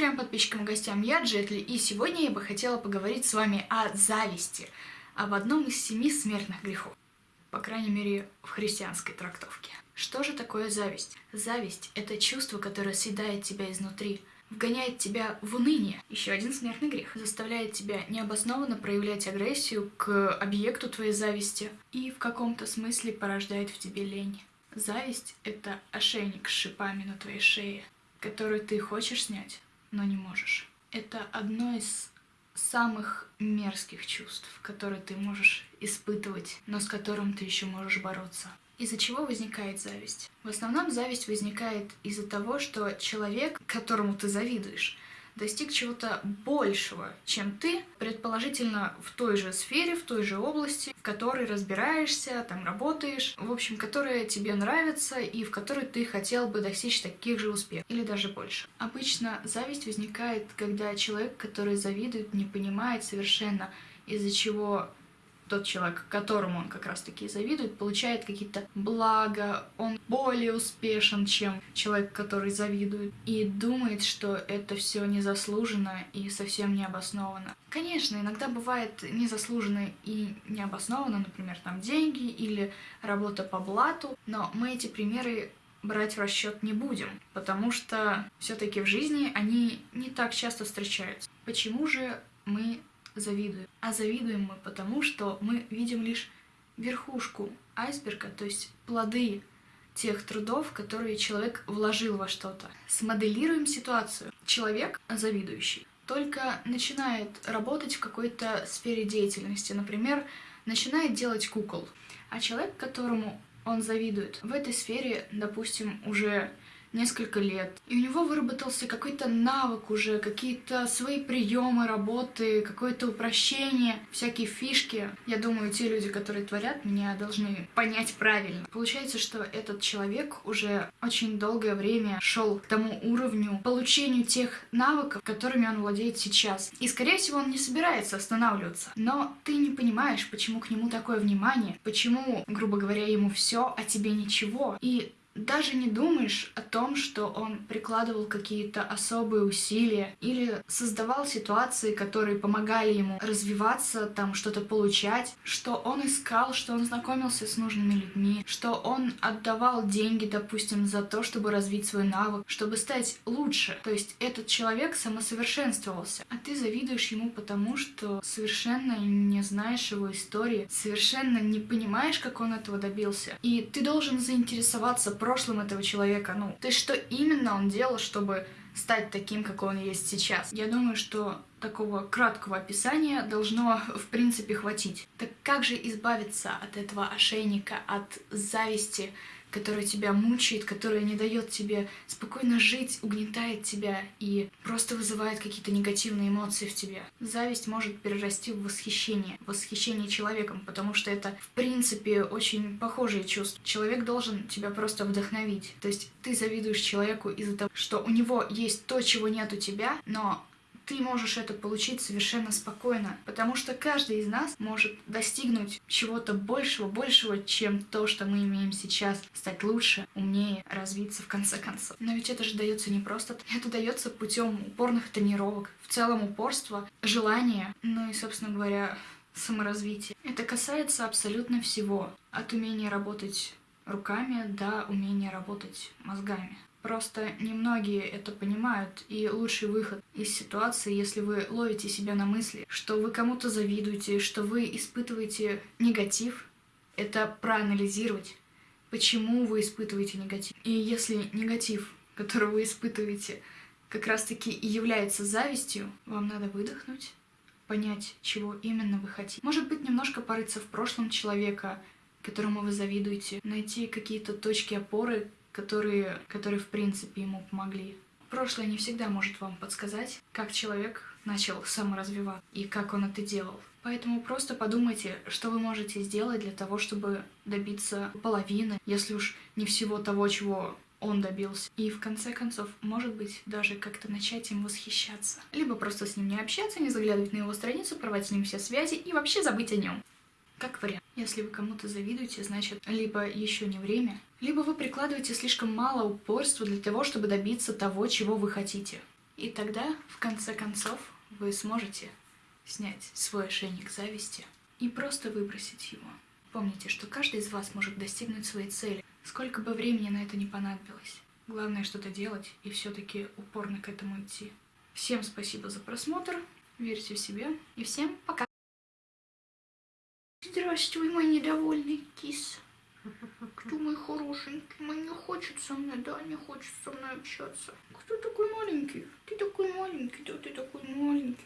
Трем подписчикам и гостям я, Джетли, и сегодня я бы хотела поговорить с вами о зависти, об одном из семи смертных грехов, по крайней мере в христианской трактовке. Что же такое зависть? Зависть — это чувство, которое съедает тебя изнутри, вгоняет тебя в уныние. Еще один смертный грех. Заставляет тебя необоснованно проявлять агрессию к объекту твоей зависти и в каком-то смысле порождает в тебе лень. Зависть — это ошейник с шипами на твоей шее, который ты хочешь снять, но не можешь. Это одно из самых мерзких чувств, которые ты можешь испытывать, но с которым ты еще можешь бороться. Из-за чего возникает зависть? В основном зависть возникает из-за того, что человек, которому ты завидуешь, достиг чего-то большего, чем ты, предположительно в той же сфере, в той же области, в которой разбираешься, там работаешь, в общем, которая тебе нравится и в которой ты хотел бы достичь таких же успехов, или даже больше. Обычно зависть возникает, когда человек, который завидует, не понимает совершенно, из-за чего тот человек, которому он как раз-таки завидует, получает какие-то блага, он более успешен, чем человек, который завидует, и думает, что это все незаслуженно и совсем необоснованно. Конечно, иногда бывает незаслуженно и необоснованно, например, там деньги или работа по блату, но мы эти примеры брать в расчет не будем, потому что все-таки в жизни они не так часто встречаются. Почему же мы завидуем. А завидуем мы потому, что мы видим лишь верхушку айсберга, то есть плоды тех трудов, которые человек вложил во что-то. Смоделируем ситуацию. Человек, завидующий, только начинает работать в какой-то сфере деятельности, например, начинает делать кукол. А человек, которому он завидует, в этой сфере, допустим, уже несколько лет. И у него выработался какой-то навык уже, какие-то свои приемы работы, какое-то упрощение, всякие фишки. Я думаю, те люди, которые творят, меня должны понять правильно. Получается, что этот человек уже очень долгое время шел к тому уровню получению тех навыков, которыми он владеет сейчас. И, скорее всего, он не собирается останавливаться. Но ты не понимаешь, почему к нему такое внимание, почему, грубо говоря, ему все, а тебе ничего. И даже не думаешь о том, что он прикладывал какие-то особые усилия или создавал ситуации, которые помогали ему развиваться, там что-то получать, что он искал, что он знакомился с нужными людьми, что он отдавал деньги, допустим, за то, чтобы развить свой навык, чтобы стать лучше. То есть этот человек самосовершенствовался, а ты завидуешь ему потому, что совершенно не знаешь его истории, совершенно не понимаешь, как он этого добился. И ты должен заинтересоваться прошлым этого человека, ну, то есть что именно он делал, чтобы стать таким, как он есть сейчас. Я думаю, что такого краткого описания должно, в принципе, хватить. Так как же избавиться от этого ошейника, от зависти, которая тебя мучает, которая не дает тебе спокойно жить, угнетает тебя и просто вызывает какие-то негативные эмоции в тебе. Зависть может перерасти в восхищение, восхищение человеком, потому что это, в принципе, очень похожие чувства. Человек должен тебя просто вдохновить. То есть ты завидуешь человеку из-за того, что у него есть то, чего нет у тебя, но ты можешь это получить совершенно спокойно, потому что каждый из нас может достигнуть чего-то большего, большего, чем то, что мы имеем сейчас, стать лучше, умнее, развиться в конце концов. Но ведь это же дается не просто, это дается путем упорных тренировок, в целом упорства, желания, ну и, собственно говоря, саморазвития. Это касается абсолютно всего, от умения работать руками до умения работать мозгами. Просто немногие это понимают, и лучший выход из ситуации, если вы ловите себя на мысли, что вы кому-то завидуете, что вы испытываете негатив, это проанализировать, почему вы испытываете негатив. И если негатив, который вы испытываете, как раз-таки и является завистью, вам надо выдохнуть, понять, чего именно вы хотите. Может быть, немножко порыться в прошлом человека, которому вы завидуете, найти какие-то точки опоры, которые, которые в принципе ему помогли. Прошлое не всегда может вам подсказать, как человек начал саморазвиваться и как он это делал. Поэтому просто подумайте, что вы можете сделать для того, чтобы добиться половины, если уж не всего того, чего он добился. И в конце концов, может быть, даже как-то начать им восхищаться. Либо просто с ним не общаться, не заглядывать на его страницу, порвать с ним все связи и вообще забыть о нем. Как вариант. Если вы кому-то завидуете, значит, либо еще не время, либо вы прикладываете слишком мало упорства для того, чтобы добиться того, чего вы хотите. И тогда, в конце концов, вы сможете снять свой ошейник зависти и просто выбросить его. Помните, что каждый из вас может достигнуть своей цели, сколько бы времени на это не понадобилось. Главное что-то делать и все-таки упорно к этому идти. Всем спасибо за просмотр, верьте в себя и всем пока! Здравствуй, мой недовольный кис. Кто мой хорошенький? Мне не хочет со мной, да, не хочет со мной общаться. Кто такой маленький? Ты такой маленький, да, ты такой маленький.